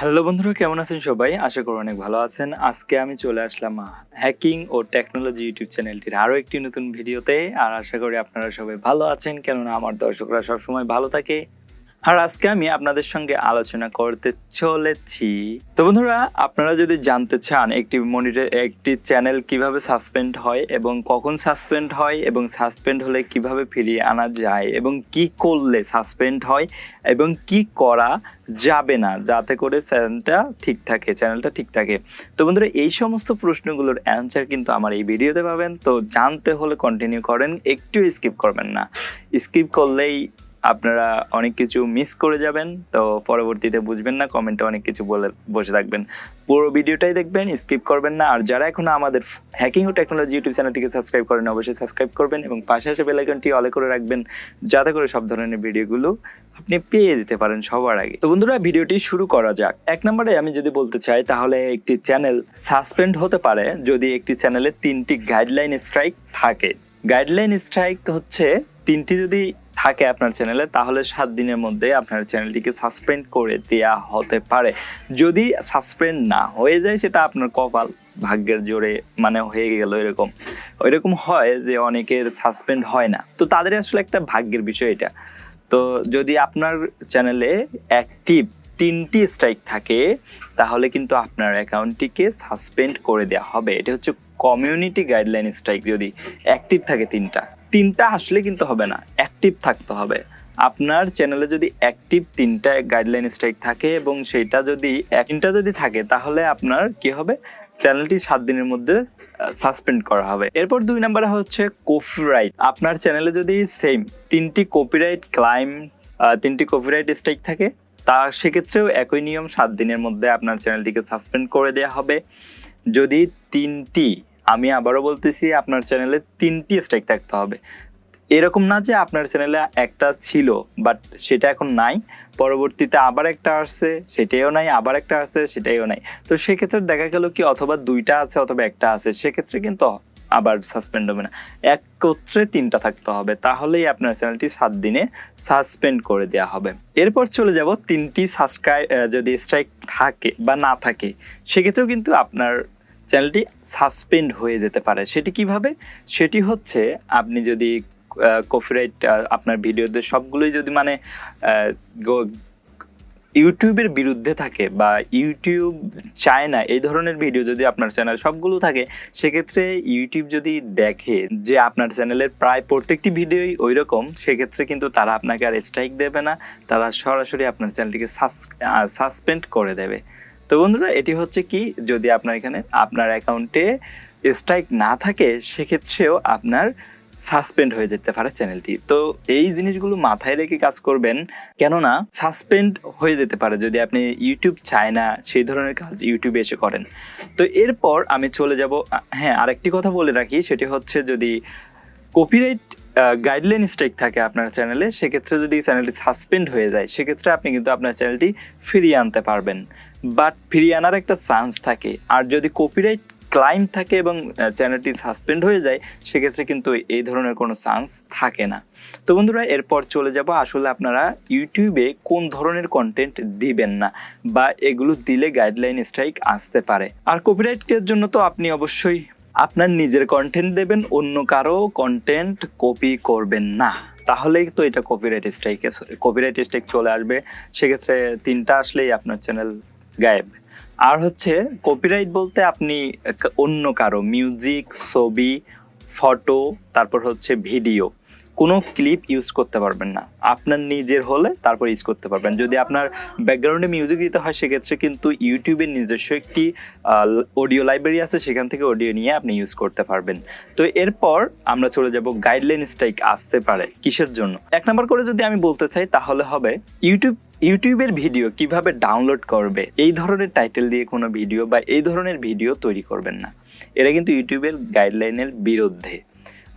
Hello বন্ধুরা, কেমন আছেন সবাই? আশা করি অনেক ভালো আছেন। আজকে আমি চলে আসলাম হ্যাকিং ও টেকনোলজি ইউটিউব চ্যানেলটির আরও একটি নতুন ভিডিওতে আর আশা করি আপনারা সবাই ভালো আছেন, কেননা আমার দর্শকরা সবসময় ভালো থাকে। আর আজকে আমি আপনাদের সঙ্গে আলোচনা করতে চলেছি। তো বন্ধুরা, আপনারা যদি জানতে চান একটি মনিটর, একটি চ্যানেল কীভাবে সাসপেন্ড হয় এবং কখন সাসপেন্ড হয় এবং সাসপেন্ড হলে কীভাবে ফিরিয়ে আনা যায় এবং কি করলে সাসপেন্ড হয় এবং কি করা যাবে না, যাতে করে চ্যানেলটা ঠিক থাকে, চ্যানেলটা ঠিক থাকে। তো বন্ধুরা, এই সমস্ত প্রশ্নগুলোর অ্যান্সার কিন্তু আমার এই ভিডিওতে পাবেন। তো জানতে হলে কন্টিনিউ করেন, একটু স্কিপ করবেন না। স্কিপ করলেই আপনারা অনেক কিছু মিস করে যাবেন, তো পরবর্তীতে বুঝবেন না কমেন্টে অনেক কিছু বলে, বসে থাকবেন। পুরো ভিডিওটাই দেখবেন স্কিপ করবেন না, আর যারা এখনও আমাদের হ্যাকিং ও টেকনোলজি ইউটিউব চ্যানেলটিকে সাবস্ক্রাইব করেন, অবশ্যই সাবস্ক্রাইব করবেন এবং পাশে আসে বেলাইকনটি অলে করে রাখবেন, যাতে করে সব ধরনের ভিডিওগুলো আপনি পেয়ে দিতে পারেন সবার আগে। তো বন্ধুরা, ভিডিওটি শুরু করা যাক। এক নম্বরে আমি যদি বলতে চাই, তাহলে একটি চ্যানেল সাসপেন্ড হতে পারে যদি একটি চ্যানেলে তিনটি গাইডলাইন স্ট্রাইক থাকে। গাইডলাইন স্ট্রাইক হচ্ছে তিনটি যদি থাকে আপনার চ্যানেলে, তাহলে সাত দিনের মধ্যে আপনার চ্যানেলটিকে সাসপেন্ড করে দেয়া হতে পারে। যদি সাসপেন্ড না হয়ে যায়, সেটা আপনার কপাল ভাগ্যের জোরে মানে হয়ে গেল এরকম। ওইরকম হয় যে অনেকের সাসপেন্ড হয় না। তো তাদের আসলে একটা ভাগ্যের বিষয় এটা। তো যদি আপনার চ্যানেলে অ্যাক্টিভ তিনটি স্ট্রাইক থাকে, তাহলে কিন্তু আপনার অ্যাকাউন্টটিকে সাসপেন্ড করে দেওয়া হবে। এটা হচ্ছে কমিউনিটি গাইডলাইন স্ট্রাইক যদি অ্যাক্টিভ থাকে তিনটা তিনটা আসলে কিন্তু হবে না অ্যাক্টিভ থাকতে হবে। আপনার চ্যানেলে যদি অ্যাক্টিভ তিনটা গাইডলাইন স্ট্রাইক থাকে এবং সেটা যদি তিনটা যদি থাকে, তাহলে আপনার কি হবে? চ্যানেলটি সাত দিনের মধ্যে সাসপেন্ড করা হবে। এরপর দুই নম্বরে হচ্ছে কপিরাইট আপনার চ্যানেলে যদি সেম তিনটি কপিরাইট ক্লাইম তিনটি কপিরাইট স্ট্রাইক থাকে, তা সেক্ষেত্রেও একই নিয়ম সাত দিনের মধ্যে আপনার চ্যানেলটিকে সাসপেন্ড করে দেওয়া হবে। যদি তিনটি আমি আবারও বলতেছি, আপনার চ্যানেলে তিনটি স্ট্রাইক থাকতে হবে। এরকম না যে আপনার চ্যানেলে একটা ছিল বাট সেটা এখন নাই। পরবর্তীতে আবার একটা আসছে, সেটাইও নাই। আবার একটা আসছে, সেটাইও নাই। তো সেক্ষেত্রে দেখা গেল কি, অথবা দুইটা আছে, অথবা একটা আছে। সেক্ষেত্রে কিন্তু আবার সাসপেন্ড হবে না। একত্রে তিনটা থাকতে হবে। তাহলেই আপনার চ্যানেলটি সাত দিনে সাসপেন্ড করে দেওয়া হবে। এরপর চলে যাব তিনটি সাবস্ক্রাইব যদি স্ট্রাইক থাকে বা না থাকে, সেক্ষেত্রেও কিন্তু আপনার চ্যানেলটি সাসপেন্ড হয়ে যেতে পারে। সেটি কীভাবে? সেটি হচ্ছে আপনি যদি কপিরাইট আপনার ভিডিওতে সবগুলোই যদি মানে ইউটিউবের বিরুদ্ধে থাকে বা ইউটিউব চায় না, এই ধরনের ভিডিও যদি আপনার চ্যানেল সবগুলো থাকে, সেক্ষেত্রে ইউটিউব যদি দেখে যে আপনার চ্যানেলের প্রায় প্রত্যেকটি ভিডিওই ওই রকম সেক্ষেত্রে কিন্তু তারা আপনাকে আর স্ট্রাইক দেবে না। তারা সরাসরি আপনার চ্যানেলটিকে সাসপেন্ড করে দেবে। তো বন্ধুরা, এটি হচ্ছে কি, যদি আপনার এখানে আপনার অ্যাকাউন্টে স্ট্রাইক না থাকে, সেক্ষেত্রেও আপনার সাসপেন্ড হয়ে যেতে পারে চ্যানেলটি তো এই জিনিসগুলো মাথায় রেখে কাজ করবেন, কেননা সাসপেন্ড হয়ে যেতে পারে যদি আপনি ইউটিউব চায় না, সেই ধরনের কাজ ইউটিউবে এসে করেন। তো এরপর আমি চলে যাব হ্যাঁ আরেকটি কথা বলে রাখি, সেটি হচ্ছে যদি কপিরাইট গাইডলাইন স্ট্রাইক থাকে আপনার চ্যানেলে সেক্ষেত্রে যদি চ্যানেলটি সাসপেন্ড হয়ে যায়, সেক্ষেত্রে আপনি কিন্তু আপনার চ্যানেলটি ফিরিয়ে আনতে পারবেন। বাট ফিরিয়ে আনার একটা চান্স থাকে। আর যদি কপিরাইট ক্লাইম থাকে এবং চ্যানেলটি সাসপেন্ড হয়ে যায়, সেক্ষেত্রে কিন্তু এই ধরনের কোনো চান্স থাকে না। তো বন্ধুরা, এরপর চলে যাব আসলে আপনারা ইউটিউবে কোন ধরনের কন্টেন্ট দিবেন না বা এগুলো দিলে গাইডলাইন স্ট্রাইক আসতে পারে। আর কপিরাইটের জন্য তো আপনি অবশ্যই আপনার নিজের কন্টেন্ট দেবেন, অন্য কারও কন্টেন্ট কপি করবেন না। তাহলেই তো এটা কপিরাইট স্ট্রাইকে কপিরাইট স্ট্রাইক চলে আসবে। সেক্ষেত্রে তিনটা আসলেই আপনার চ্যানেল গায়েব। আর হচ্ছে কপিরাইট বলতে আপনি অন্য কারও মিউজিক ছবি ফটো তারপর হচ্ছে ভিডিও কোনো ক্লিপ ইউজ করতে পারবেন না। আপনার নিজের হলে তারপর ইউজ করতে পারবেন। যদি আপনার ব্যাকগ্রাউন্ডে মিউজিক দিতে হয়, সেক্ষেত্রে কিন্তু ইউটিউবের নিজস্ব একটি অডিও লাইব্রেরি আছে। সেখান থেকে অডিও নিয়ে আপনি ইউজ করতে পারবেন। তো এরপর আমরা চলে যাব গাইডলাইন স্ট্রাইক আসতে পারে কিসের জন্য? এক নম্বর করে যদি আমি বলতে চাই, তাহলে হবে ইউটিউব ইউটিউবের ভিডিও কীভাবে ডাউনলোড করবে? এই ধরনের টাইটেল দিয়ে কোনো ভিডিও বা এই ধরনের ভিডিও তৈরি করবেন না। এটা কিন্তু ইউটিউবের গাইডলাইনের বিরুদ্ধে।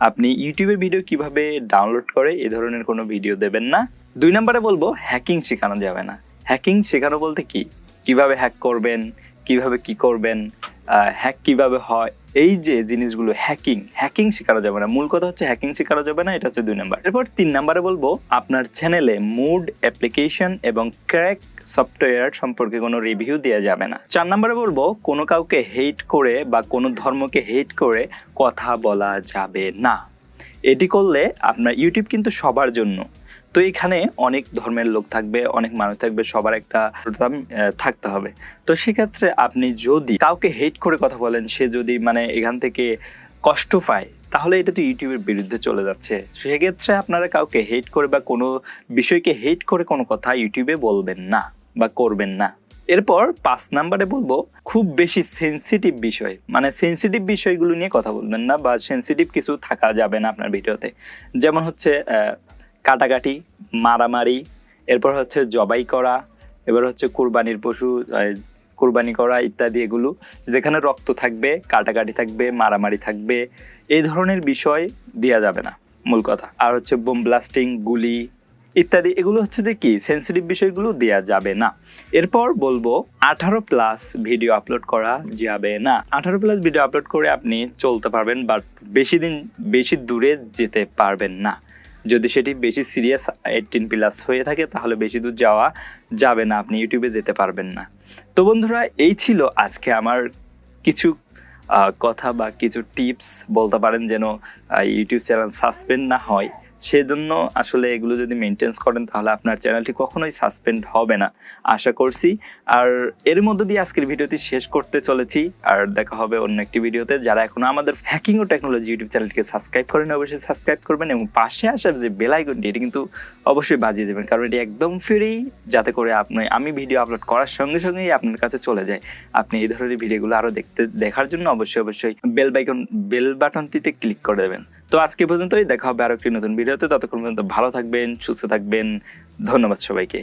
আপনি ইউটিউবের ভিডিও কীভাবে ডাউনলোড করে এ ধরনের কোনো ভিডিও দেবেন না। দুই নম্বরে বলব হ্যাকিং শেখানো যাবে না। হ্যাকিং শেখানো বলতে কি? কীভাবে হ্যাক করবেন, কীভাবে কি করবেন হ্যাক কীভাবে হয়, এই যে জিনিসগুলো হ্যাকিং হ্যাকিং শেখানো যাবে না। মূল কথা হচ্ছে হ্যাকিং শেখানো যাবে না, এটা হচ্ছে দুই নাম্বার। এরপর তিন নাম্বারে বলব, আপনার চ্যানেলে মুড অ্যাপ্লিকেশন এবং ক্র্যাক সফটওয়্যার সম্পর্কে কোনো রিভিউ দেওয়া যাবে না। চার নম্বরে বলব, কোনো কাউকে হেট করে বা কোনো ধর্মকে হেট করে কথা বলা যাবে না। এটি করলে আপনার ইউটিউব কিন্তু সবার জন্য। তো এখানে অনেক ধর্মের লোক থাকবে, অনেক মানুষ থাকবে, সবার একটা থাকতে হবে। তো সেক্ষেত্রে আপনি যদি কাউকে হেট করে কথা বলেন, সে যদি মানে এখান থেকে কষ্ট পায় তাহলে এটা তো ইউটিউবের বিরুদ্ধে চলে যাচ্ছে। সেক্ষেত্রে আপনারা কাউকে হেট করে বা কোনো বিষয়কে হেট করে কোনো কথা ইউটিউবে বলবেন না বা করবেন না। এরপর পাঁচ নাম্বারে বলব, খুব বেশি সেনসিটিভ বিষয়। মানে সেনসিটিভ বিষয়গুলো নিয়ে কথা বলবেন না বা সেনসিটিভ কিছু থাকা যাবে না আপনার ভিডিওতে। যেমন হচ্ছে কাটাকাটি, মারামারি, এরপর হচ্ছে জবাই করা, এবার হচ্ছে কুরবানির পশু কুরবানি করা ইত্যাদি এগুলো। যেখানে রক্ত থাকবে, কাটাকাটি থাকবে, মারামারি থাকবে এই ধরনের বিষয় দেওয়া যাবে না, মূল কথা। আর হচ্ছে বোম ব্লাস্টিং গুলি ইত্যাদি, এগুলো হচ্ছে যে কি সেন্সিটিভ বিষয়গুলো দেওয়া যাবে না। এরপর বলব, আঠারো প্লাস ভিডিও আপলোড করা যাবে না। আঠারো প্লাস ভিডিও আপলোড করে আপনি চলতে পারবেন বাট বেশি দিন, বেশি দূরে যেতে পারবেন না। যদি সেটি বেশি সিরিয়াস এইটিন প্লাস হয়ে থাকে, তাহলে বেশি দূর যাওয়া যাবে না, আপনি ইউটিউবে যেতে পারবেন না। তো বন্ধুরা, এই ছিল আজকে আমার কিছু কথা বা কিছু টিপস বলতে পারেন যেন ইউটিউব চ্যানেল সাসপেন্ড না হয়। সেজন্য আসলে এগুলো যদি মেনটেন্স করেন, তাহলে আপনার চ্যানেলটি কখনোই সাসপেন্ড হবে না। আশা করছি। আর এর মধ্য দিয়ে আজকের ভিডিওটি শেষ করতে চলেছি। আর দেখা হবে অন্য একটি ভিডিওতে। যারা এখনও আমাদের হ্যাকিং ও টেকনোলজি ইউটিউব চ্যানেলটিকে সাবস্ক্রাইব করেন, অবশ্যই সাবস্ক্রাইব করবেন এবং পাশে আসা যে বেলাইকনটি এটি কিন্তু অবশ্যই বাজিয়ে দেবেন। কারণ এটি একদম ফ্রি যাতে করে আপনি, আমি ভিডিও আপলোড করার সঙ্গে সঙ্গেই আপনার কাছে চলে যায়। আপনি এই ধরনের ভিডিওগুলো আরও দেখতে, দেখার জন্য অবশ্যই অবশ্যই বেল বাইকন বেল বাটনটিতে ক্লিক করে দেবেন। তো আজকে পর্যন্তই, দেখা হবে আরও একটি নতুন ভিডিওতে ততক্ষণ পর্যন্ত ভালো থাকবেন, সুস্থ থাকবেন ধন্যবাদ সবাইকে